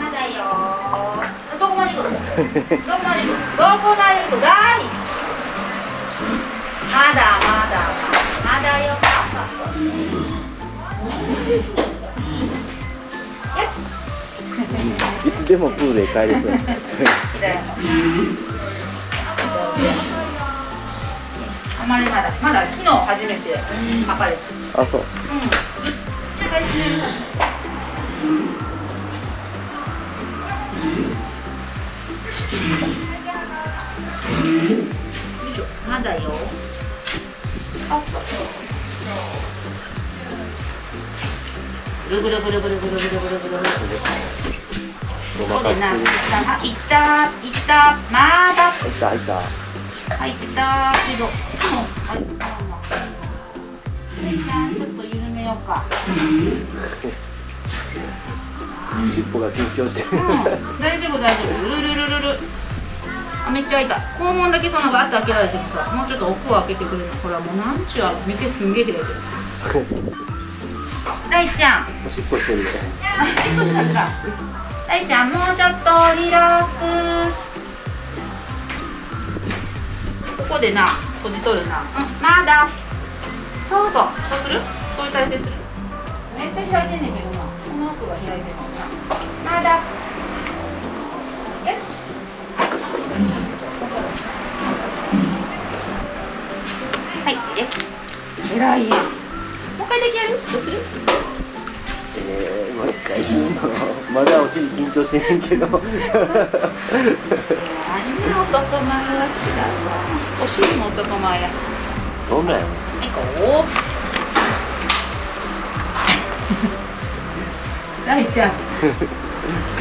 まだよどこまで行くの？どこまで行くどこまで行くだいまだまだまだよよしいつでもプールへ帰れそうあまりまだまだ昨日初めて測れたあそううんまだよ。あ、そう。ぐるぐるぐるぐるぐるぐるぐるぐる。ここでな、いった、いった、まだ。入った入った入ったけど、はい、ちょっと緩めようか。尻尾が緊張してるうん、大丈夫、大丈夫、ルルルルル。あ、めっちゃ開いた。肛門だけそのバッと開けられてもさ、もうちょっと奥を開けてくれるの。ほら、もうなんちゅう、見てすんげえ開いてる。大ちゃん。おしっこしてるねあ、ちょっとなんか。大ちゃん、もうちょっとリラックス。ここでな、閉じとるな。うん、まだ。そうそう、そうする？そういう体勢する？めっちゃ開いてんねんけどが開いてんのな。まだ。よし。はい、で。え？らい。もう一回だけやる？どうする？えー、もう一回するのまだお尻緊張してへんけどあんな男前は違うわ。お尻も男前や。どんなんやろはい、こう。大ちゃん。も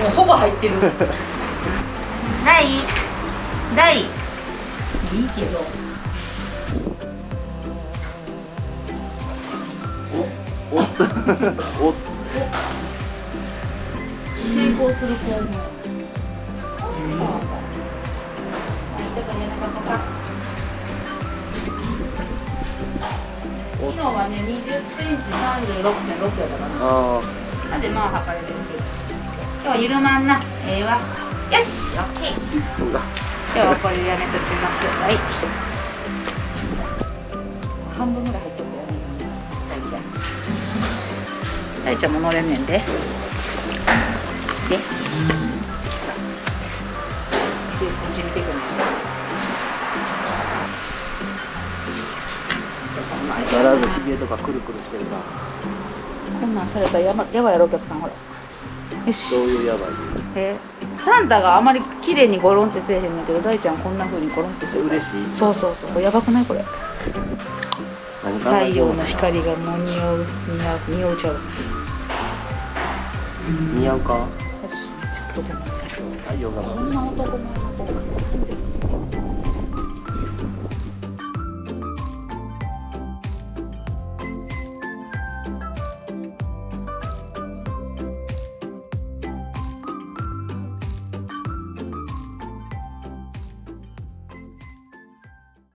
うほぼ入ってる。大。大。いいけど。おっおっ抵抗する子も。昨日はね、20センチ36.6やったかな。でまあ測れてる。今日は緩まんな。ええわ。よし、オッケー。今日はこれでやめときます。はい。半分ぐらい入っとくよね。大ちゃん。大ちゃんも乗れんねんで。で。で、こっち見てくね。相変わらずひげとかくるくるしてるなこんなんされたらやばやばいやろお客さんほら。よし。どういうやばい。えサンタがあまり綺麗にゴロンってせえへんねんけど大ちゃんこんな風にゴロンってする。嬉しい。そうそうそう。やばくないこれ。太陽の？光がもう似合う似合う似合うちゃう。よ似合うか？太陽がこんな男前の子が